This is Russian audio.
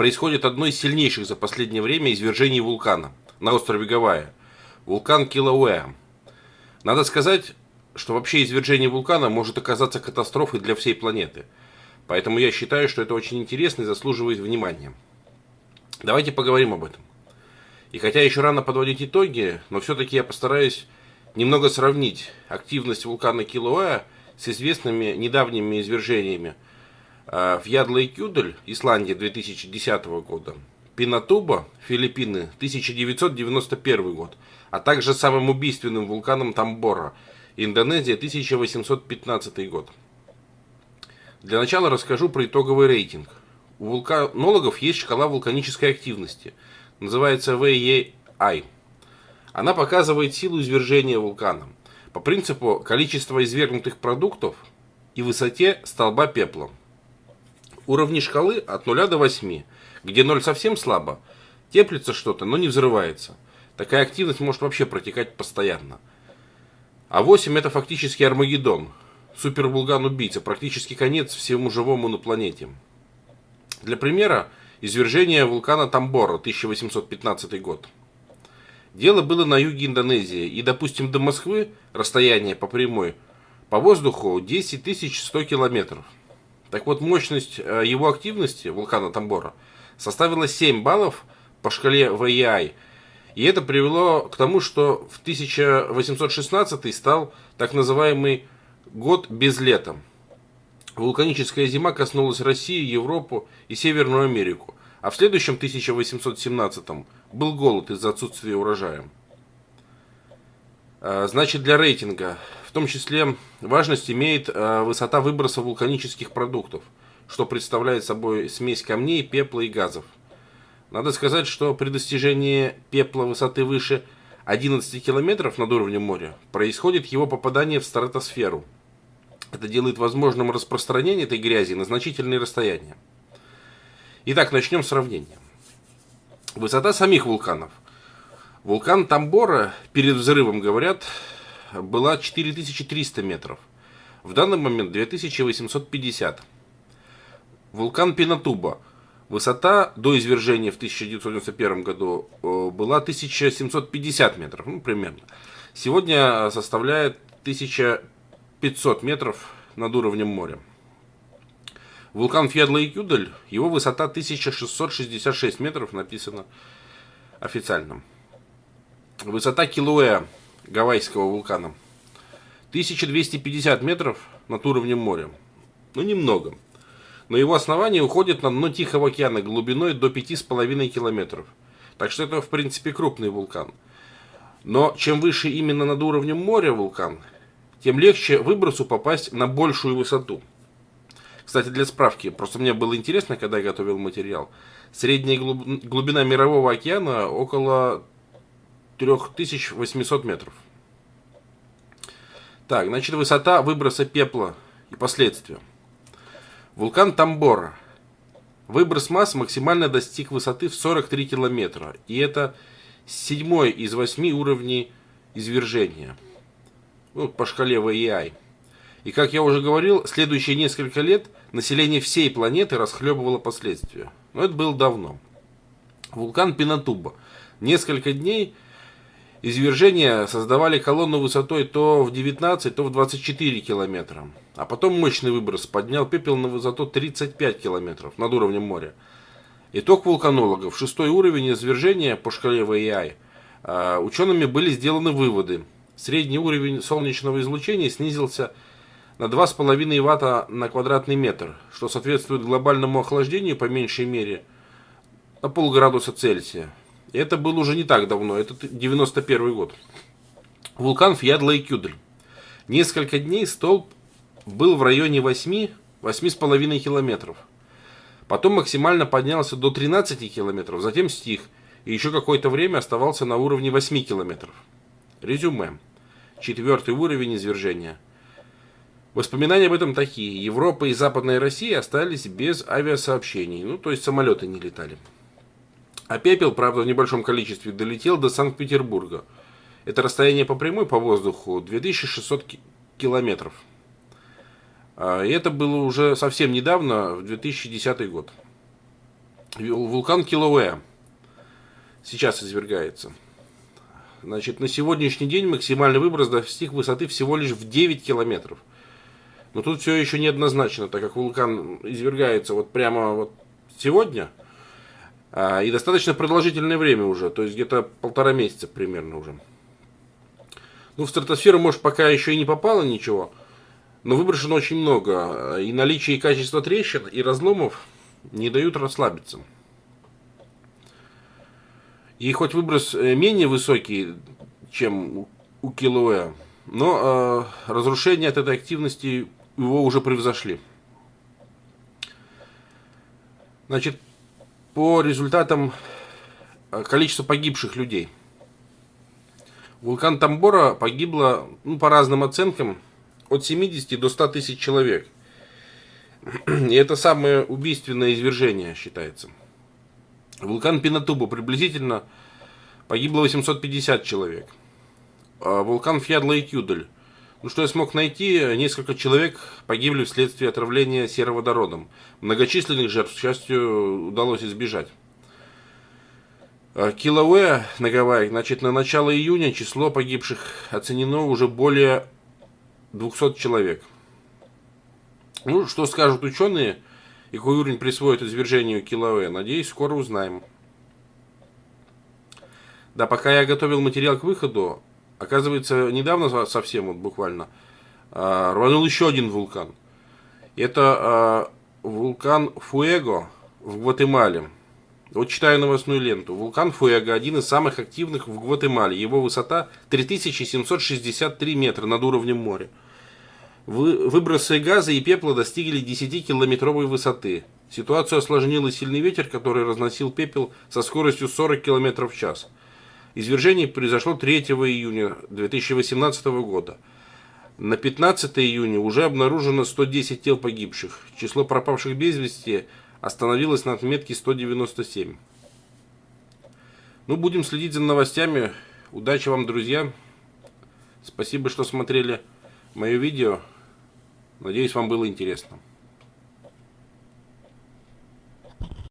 происходит одно из сильнейших за последнее время извержений вулкана на острове Гавайи. Вулкан Килауэа. Надо сказать, что вообще извержение вулкана может оказаться катастрофой для всей планеты. Поэтому я считаю, что это очень интересно и заслуживает внимания. Давайте поговорим об этом. И хотя еще рано подводить итоги, но все-таки я постараюсь немного сравнить активность вулкана Килауэа с известными недавними извержениями а, в Ядла-и-Кюдель, Исландия 2010 года, Пинатуба, Филиппины, 1991 год, а также самым убийственным вулканом Тамбора, Индонезия, 1815 год. Для начала расскажу про итоговый рейтинг. У вулканологов есть шкала вулканической активности, называется VEI. Она показывает силу извержения вулкана – по принципу количества извергнутых продуктов и высоте столба пепла. Уровни шкалы от 0 до 8, где 0 совсем слабо, теплится что-то, но не взрывается. Такая активность может вообще протекать постоянно. А 8 это фактически Армагеддон, супервулкан-убийца, практически конец всему живому на планете. Для примера, извержение вулкана Тамбора, 1815 год – Дело было на юге Индонезии, и, допустим, до Москвы расстояние по прямой по воздуху 10 100 километров. Так вот, мощность э, его активности, вулкана Тамбора, составила 7 баллов по шкале VEI. И это привело к тому, что в 1816 стал так называемый год без лета. Вулканическая зима коснулась России, Европу и Северную Америку. А в следующем 1817 был голод из-за отсутствия урожая. А, значит, для рейтинга, в том числе, важность имеет а, высота выброса вулканических продуктов, что представляет собой смесь камней, пепла и газов. Надо сказать, что при достижении пепла высоты выше 11 километров над уровнем моря происходит его попадание в стратосферу. Это делает возможным распространение этой грязи на значительные расстояния. Итак, начнем сравнение. Высота самих вулканов. Вулкан Тамбора перед взрывом, говорят, была 4300 метров. В данный момент 2850. Вулкан Пинатуба. Высота до извержения в 1991 году э, была 1750 метров, ну, примерно. Сегодня составляет 1500 метров над уровнем моря. Вулкан Фьядла и Кюдель, его высота 1666 метров, написано официально. Высота Килуэа, гавайского вулкана, 1250 метров над уровнем моря. Ну, немного. Но его основание уходит на дно Тихого океана глубиной до 5,5 километров. Так что это, в принципе, крупный вулкан. Но чем выше именно над уровнем моря вулкан, тем легче выбросу попасть на большую высоту – кстати, для справки, просто мне было интересно, когда я готовил материал. Средняя глубина мирового океана около 3800 метров. Так, значит, высота выброса пепла и последствия. Вулкан Тамбора. Выброс масс максимально достиг высоты в 43 километра. И это седьмой из восьми уровней извержения. Ну, по шкале VEI. И как я уже говорил, следующие несколько лет население всей планеты расхлебывало последствия. Но это было давно. Вулкан Пинатуба. Несколько дней извержения создавали колонну высотой то в 19, то в 24 километра. А потом мощный выброс поднял пепел на высоту 35 километров над уровнем моря. Итог вулканологов. Шестой уровень извержения по шкале ВИАИ. А, учеными были сделаны выводы. Средний уровень солнечного излучения снизился на 2,5 ватта на квадратный метр, что соответствует глобальному охлаждению по меньшей мере на полградуса Цельсия. Это было уже не так давно, это 91 год. Вулкан Фьядла и Кюдель. Несколько дней столб был в районе 8 8,5 километров. Потом максимально поднялся до 13 километров, затем стих, и еще какое-то время оставался на уровне 8 километров. Резюме. Четвертый уровень извержения – Воспоминания об этом такие. Европа и Западная Россия остались без авиасообщений. Ну, то есть самолеты не летали. А пепел, правда, в небольшом количестве долетел до Санкт-Петербурга. Это расстояние по прямой по воздуху 2600 километров. А, и это было уже совсем недавно, в 2010 год. Вулкан Килауэ сейчас извергается. Значит, на сегодняшний день максимальный выброс достиг высоты всего лишь в 9 километров. Но тут все еще неоднозначно, так как вулкан извергается вот прямо вот сегодня, и достаточно продолжительное время уже, то есть где-то полтора месяца примерно уже. Ну, в стратосферу, может, пока еще и не попало ничего, но выброшено очень много. И наличие и качество трещин, и разломов не дают расслабиться. И хоть выброс э, менее высокий, чем у Килуэ, но э, разрушения от этой активности его уже превзошли. Значит, по результатам э, количества погибших людей. Вулкан Тамбора погибло, ну, по разным оценкам, от 70 до 100 тысяч человек. И это самое убийственное извержение считается. Вулкан Пинатуба приблизительно погибло 850 человек. А вулкан Фьядла и Кюдель. Ну, что я смог найти, несколько человек погибли вследствие отравления сероводородом. Многочисленных жертв, к счастью, удалось избежать. Килауэ на Гавайях, значит, на начало июня число погибших оценено уже более 200 человек. Ну, что скажут ученые и какой уровень присвоит извержению Килауэ, надеюсь, скоро узнаем. Да, пока я готовил материал к выходу, оказывается, недавно совсем, вот буквально, а, рванул еще один вулкан. Это а, вулкан Фуэго в Гватемале. Вот читаю новостную ленту. Вулкан Фуэго один из самых активных в Гватемале. Его высота 3763 метра над уровнем моря. Выбросы газа и пепла достигли 10-километровой высоты. Ситуацию осложнил сильный ветер, который разносил пепел со скоростью 40 км в час. Извержение произошло 3 июня 2018 года. На 15 июня уже обнаружено 110 тел погибших. Число пропавших без вести остановилось на отметке 197. Ну, будем следить за новостями. Удачи вам, друзья. Спасибо, что смотрели мое видео. Надеюсь, вам было интересно.